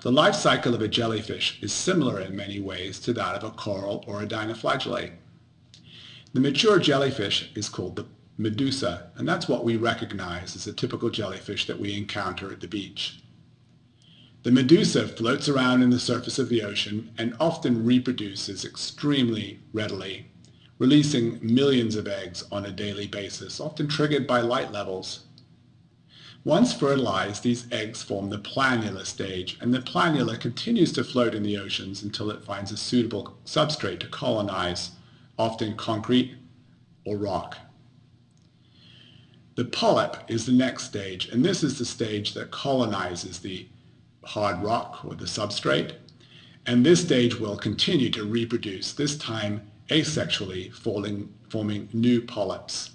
The life cycle of a jellyfish is similar in many ways to that of a coral or a dinoflagellate. The mature jellyfish is called the medusa, and that's what we recognize as a typical jellyfish that we encounter at the beach. The medusa floats around in the surface of the ocean and often reproduces extremely readily, releasing millions of eggs on a daily basis, often triggered by light levels. Once fertilized, these eggs form the planula stage, and the planula continues to float in the oceans until it finds a suitable substrate to colonize, often concrete or rock. The polyp is the next stage, and this is the stage that colonizes the hard rock or the substrate. And this stage will continue to reproduce, this time asexually, falling, forming new polyps.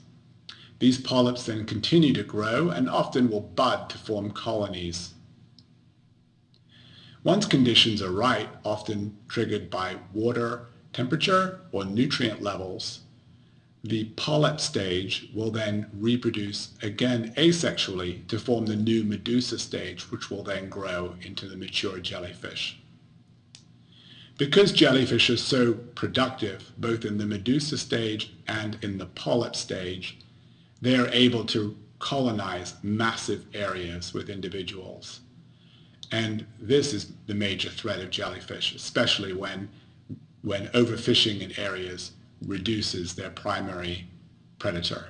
These polyps then continue to grow and often will bud to form colonies. Once conditions are right, often triggered by water, temperature, or nutrient levels, the polyp stage will then reproduce again asexually to form the new medusa stage, which will then grow into the mature jellyfish. Because jellyfish are so productive, both in the medusa stage and in the polyp stage, they are able to colonize massive areas with individuals. And this is the major threat of jellyfish, especially when, when overfishing in areas reduces their primary predator.